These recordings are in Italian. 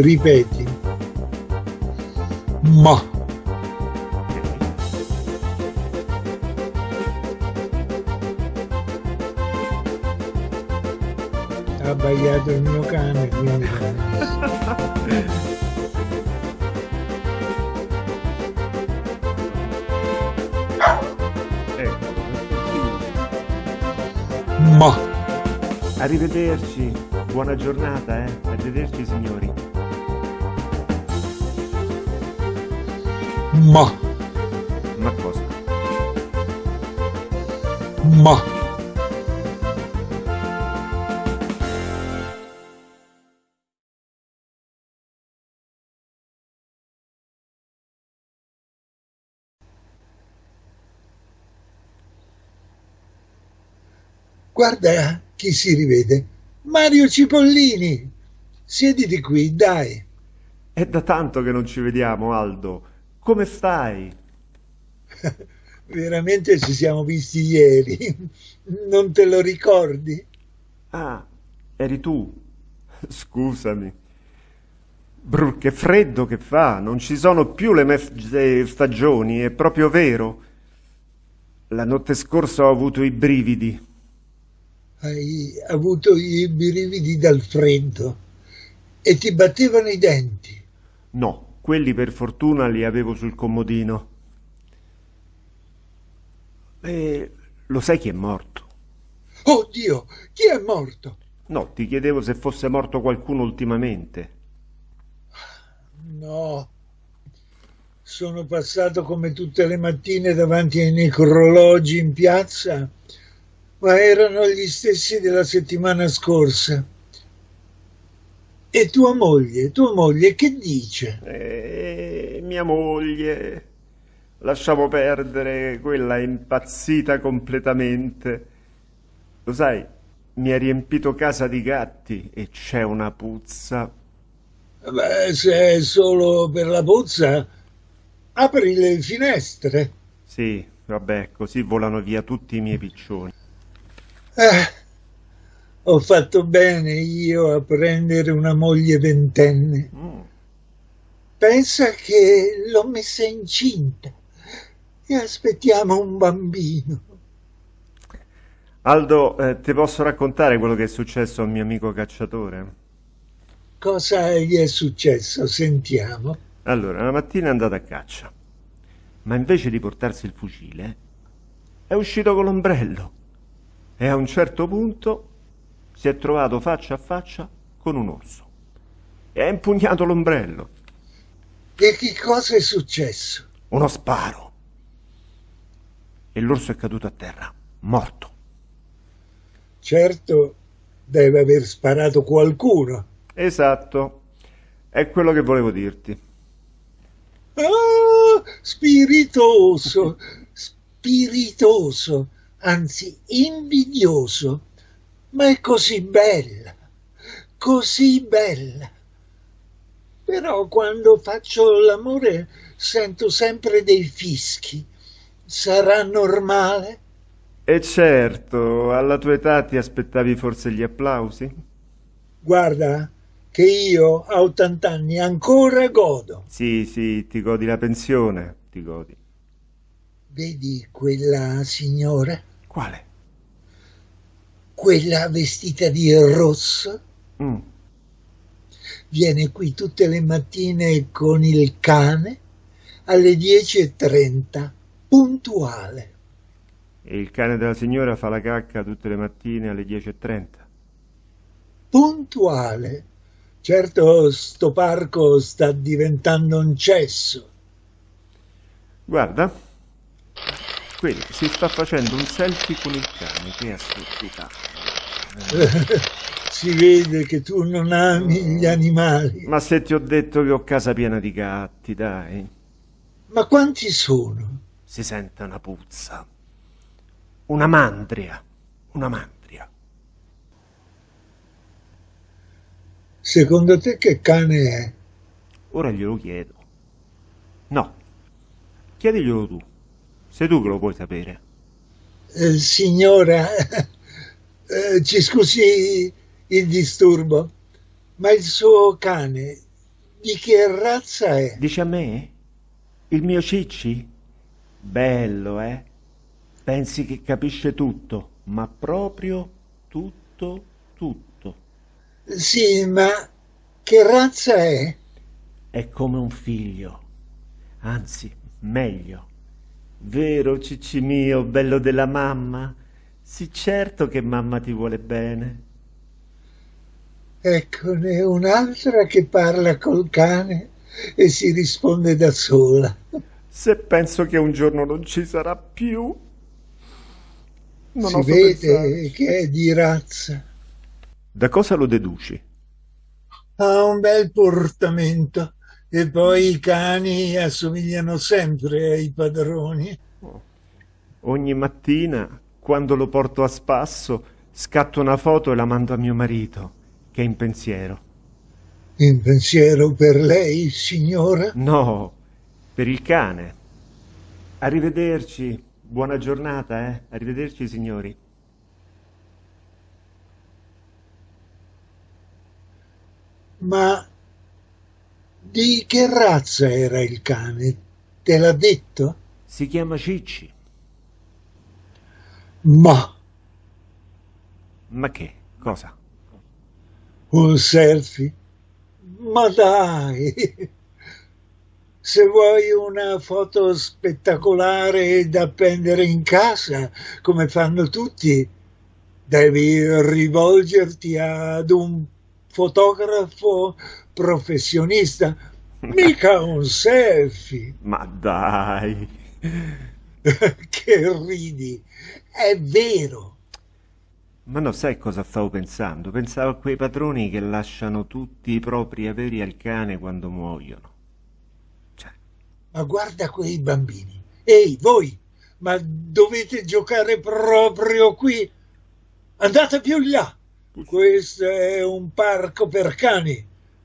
Ripeti. Ma. Ha abbaiato il mio cane, quindi... Ma. Arrivederci, buona giornata, eh. Arrivederci signori. Ma. Ma cosa? Ma. Guarda chi si rivede. Mario Cipollini. Siediti qui, dai. È da tanto che non ci vediamo, Aldo. Come stai? Veramente ci siamo visti ieri. Non te lo ricordi? Ah, eri tu. Scusami. Brr, che freddo che fa, non ci sono più le mezze stagioni, è proprio vero. La notte scorsa ho avuto i brividi. Hai avuto i brividi dal freddo e ti battevano i denti. No, quelli per fortuna li avevo sul comodino. E lo sai chi è morto? Oh Dio, chi è morto? No, ti chiedevo se fosse morto qualcuno ultimamente. No, sono passato come tutte le mattine davanti ai necrologi in piazza, ma erano gli stessi della settimana scorsa. E tua moglie, tua moglie che dice? E mia moglie. Lasciamo perdere, quella è impazzita completamente. Lo sai, mi ha riempito casa di gatti e c'è una puzza. Beh, se è solo per la puzza, apri le finestre. Sì, vabbè, così volano via tutti i miei piccioni. Eh, ho fatto bene io a prendere una moglie ventenne. Mm. Pensa che l'ho messa incinta e aspettiamo un bambino. Aldo, eh, ti posso raccontare quello che è successo al mio amico cacciatore? Cosa gli è successo? Sentiamo. Allora, una mattina è andato a caccia, ma invece di portarsi il fucile, è uscito con l'ombrello e a un certo punto si è trovato faccia a faccia con un orso e ha impugnato l'ombrello. E che cosa è successo? Uno sparo. E l'orso è caduto a terra, morto. Certo, deve aver sparato qualcuno. Esatto, è quello che volevo dirti. Ah, spiritoso, spiritoso, anzi invidioso, ma è così bella, così bella. Però quando faccio l'amore sento sempre dei fischi. Sarà normale? E certo, alla tua età ti aspettavi forse gli applausi? Guarda che io a 80 anni ancora godo. Sì, sì, ti godi la pensione, ti godi. Vedi quella signora? Quale? Quella vestita di rosso? Mm. Viene qui tutte le mattine con il cane alle 10.30, puntuale. E il cane della signora fa la cacca tutte le mattine alle 10.30. Puntuale. Certo, sto parco sta diventando un cesso. Guarda, quello si sta facendo un selfie con il cane, che assurdità. si vede che tu non ami gli animali. Ma se ti ho detto che ho casa piena di gatti, dai. Ma quanti sono? Si sente una puzza. Una mandria. Una mandria. Secondo te che cane è? Ora glielo chiedo. No, chiediglielo tu. Sei tu che lo puoi sapere. Eh, signora, eh, ci scusi il disturbo, ma il suo cane di che razza è? Dici a me? Il mio Cicci? Bello, eh? Pensi che capisce tutto, ma proprio tutto, tutto. Sì, ma che razza è? È come un figlio, anzi, meglio. Vero, Cicci mio, bello della mamma? Sì, certo che mamma ti vuole bene. Eccone un'altra che parla col cane e si risponde da sola. Se penso che un giorno non ci sarà più. Non si vede pensarci. che è di razza. Da cosa lo deduci? Ha un bel portamento e poi i cani assomigliano sempre ai padroni. Oh. Ogni mattina, quando lo porto a spasso, scatto una foto e la mando a mio marito che è in pensiero. In pensiero per lei, signora? No, per il cane. Arrivederci, buona giornata, eh? Arrivederci, signori. Ma di che razza era il cane? Te l'ha detto? Si chiama Cicci. Ma... Ma che? Cosa? un selfie? Ma dai! Se vuoi una foto spettacolare da appendere in casa, come fanno tutti, devi rivolgerti ad un fotografo professionista, mica un selfie. Ma dai! che ridi! È vero! Ma no, sai cosa stavo pensando? Pensavo a quei padroni che lasciano tutti i propri averi al cane quando muoiono. Cioè. Ma guarda quei bambini. Ehi, voi, ma dovete giocare proprio qui? Andate più là. Questo è un parco per cani,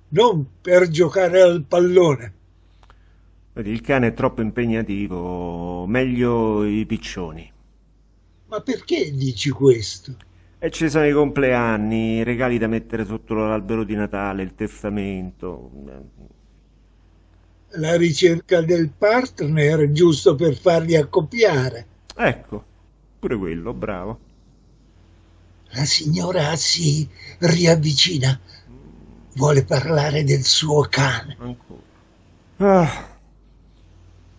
non per giocare al pallone. Il cane è troppo impegnativo, meglio i piccioni. Ma perché dici questo? E ci sono i compleanni, i regali da mettere sotto l'albero di Natale, il testamento. La ricerca del partner giusto per farli accoppiare. Ecco, pure quello, bravo. La signora si riavvicina. Vuole parlare del suo cane. Ancora. Ah.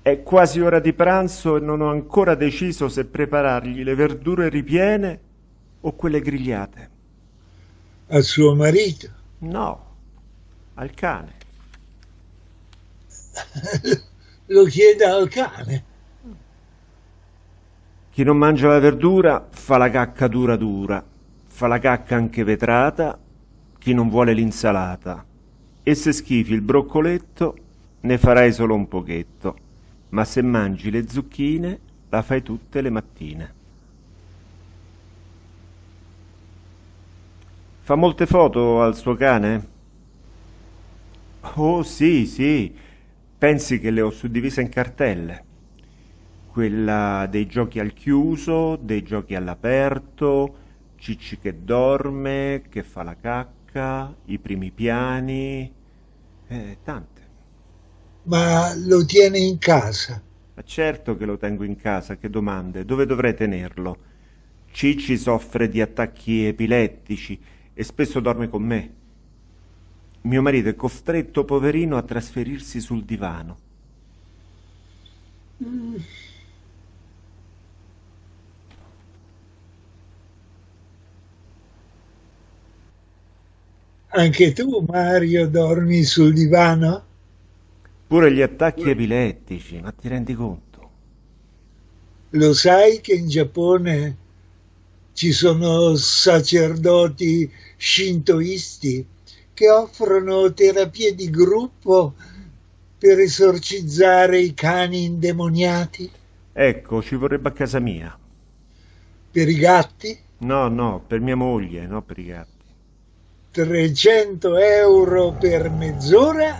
È quasi ora di pranzo e non ho ancora deciso se preparargli le verdure ripiene o quelle grigliate? A suo marito? No, al cane. Lo chieda al cane. Chi non mangia la verdura fa la cacca dura dura, fa la cacca anche vetrata, chi non vuole l'insalata. E se schifi il broccoletto, ne farai solo un pochetto, ma se mangi le zucchine, la fai tutte le mattine. Fa molte foto al suo cane? Oh sì, sì, pensi che le ho suddivise in cartelle. Quella dei giochi al chiuso, dei giochi all'aperto, Cicci che dorme, che fa la cacca, i primi piani, eh, tante. Ma lo tiene in casa? Ma certo che lo tengo in casa, che domande, dove dovrei tenerlo? Cicci soffre di attacchi epilettici e spesso dorme con me. Mio marito è costretto, poverino, a trasferirsi sul divano. Mm. Anche tu, Mario, dormi sul divano? Pure gli attacchi epilettici, ma ti rendi conto? Lo sai che in Giappone ci sono sacerdoti shintoisti che offrono terapie di gruppo per esorcizzare i cani indemoniati? Ecco, ci vorrebbe a casa mia. Per i gatti? No, no, per mia moglie, no per i gatti. 300 euro per mezz'ora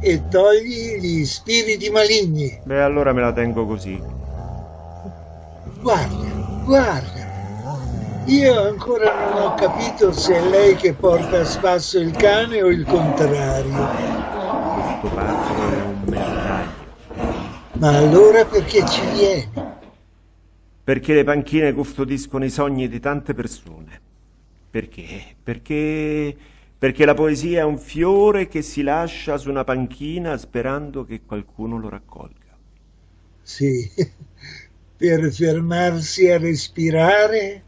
e togli gli spiriti maligni. Beh, allora me la tengo così. Guarda, guarda, io ancora non ho capito se è lei che porta a spasso il cane o il contrario. scoparlo è un meritaglio. Ma allora perché ci vieni? Perché le panchine custodiscono i sogni di tante persone. Perché? Perché... Perché la poesia è un fiore che si lascia su una panchina sperando che qualcuno lo raccolga. Sì, per fermarsi a respirare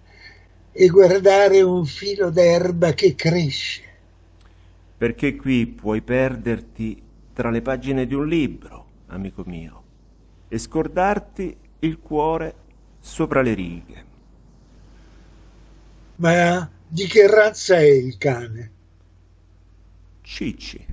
e guardare un filo d'erba che cresce. Perché qui puoi perderti tra le pagine di un libro, amico mio, e scordarti il cuore sopra le righe. Ma di che razza è il cane? Cicci.